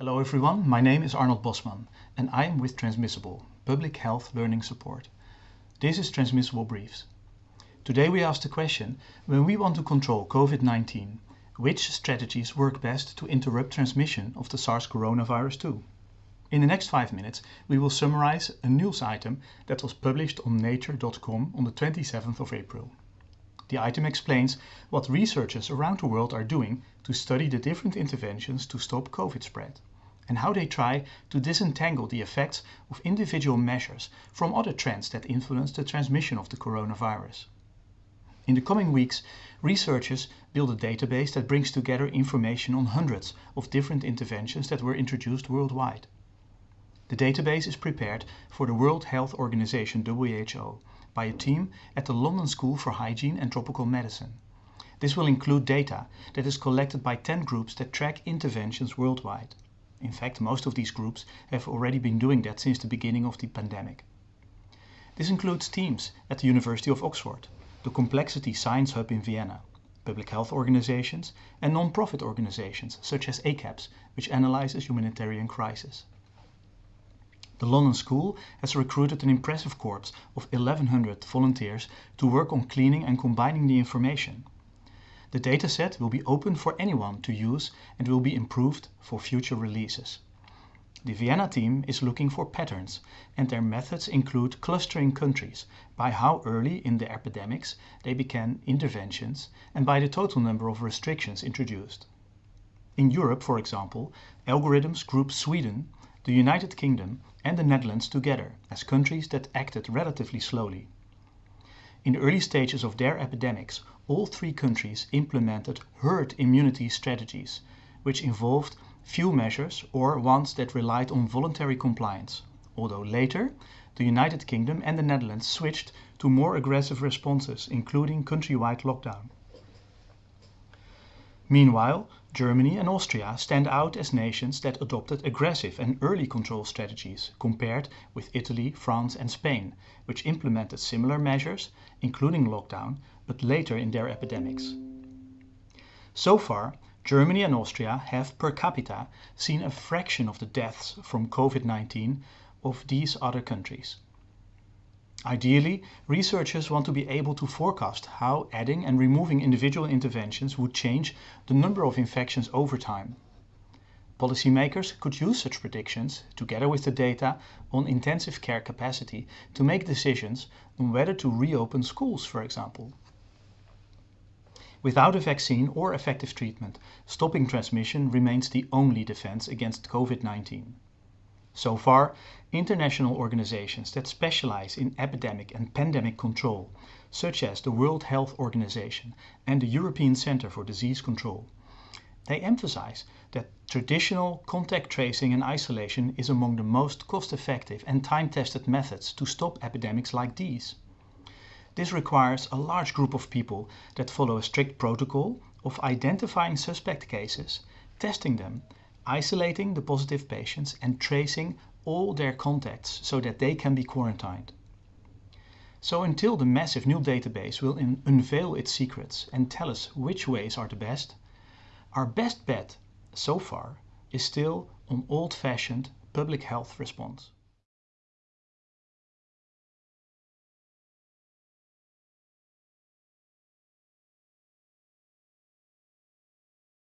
Hello everyone, my name is Arnold Bosman and I am with Transmissible, Public Health Learning Support. This is Transmissible Briefs. Today we ask the question, when we want to control COVID-19, which strategies work best to interrupt transmission of the SARS coronavirus 2? In the next five minutes we will summarize a news item that was published on nature.com on the 27th of April. The item explains what researchers around the world are doing to study the different interventions to stop COVID spread and how they try to disentangle the effects of individual measures from other trends that influence the transmission of the coronavirus. In the coming weeks, researchers build a database that brings together information on hundreds of different interventions that were introduced worldwide. The database is prepared for the World Health Organization WHO by a team at the London School for Hygiene and Tropical Medicine. This will include data that is collected by 10 groups that track interventions worldwide. In fact, most of these groups have already been doing that since the beginning of the pandemic. This includes teams at the University of Oxford, the Complexity Science Hub in Vienna, public health organizations and non-profit organizations such as ACAPS, which analyzes humanitarian crisis. The London School has recruited an impressive corps of 1100 volunteers to work on cleaning and combining the information. The dataset will be open for anyone to use and will be improved for future releases. The Vienna team is looking for patterns and their methods include clustering countries by how early in the epidemics they began interventions and by the total number of restrictions introduced. In Europe, for example, algorithms group Sweden, the United Kingdom and the Netherlands together as countries that acted relatively slowly. In the early stages of their epidemics, all three countries implemented herd immunity strategies, which involved few measures or ones that relied on voluntary compliance, although later the United Kingdom and the Netherlands switched to more aggressive responses, including countrywide lockdown. Meanwhile, Germany and Austria stand out as nations that adopted aggressive and early control strategies compared with Italy, France and Spain, which implemented similar measures, including lockdown, but later in their epidemics. So far, Germany and Austria have per capita seen a fraction of the deaths from COVID-19 of these other countries. Ideally, researchers want to be able to forecast how adding and removing individual interventions would change the number of infections over time. Policymakers could use such predictions, together with the data on intensive care capacity, to make decisions on whether to reopen schools, for example. Without a vaccine or effective treatment, stopping transmission remains the only defense against COVID-19. So far, international organizations that specialize in epidemic and pandemic control, such as the World Health Organization and the European Centre for Disease Control, they emphasize that traditional contact tracing and isolation is among the most cost-effective and time-tested methods to stop epidemics like these. This requires a large group of people that follow a strict protocol of identifying suspect cases, testing them isolating the positive patients and tracing all their contacts so that they can be quarantined. So until the massive new database will unveil its secrets and tell us which ways are the best, our best bet so far is still on old-fashioned public health response.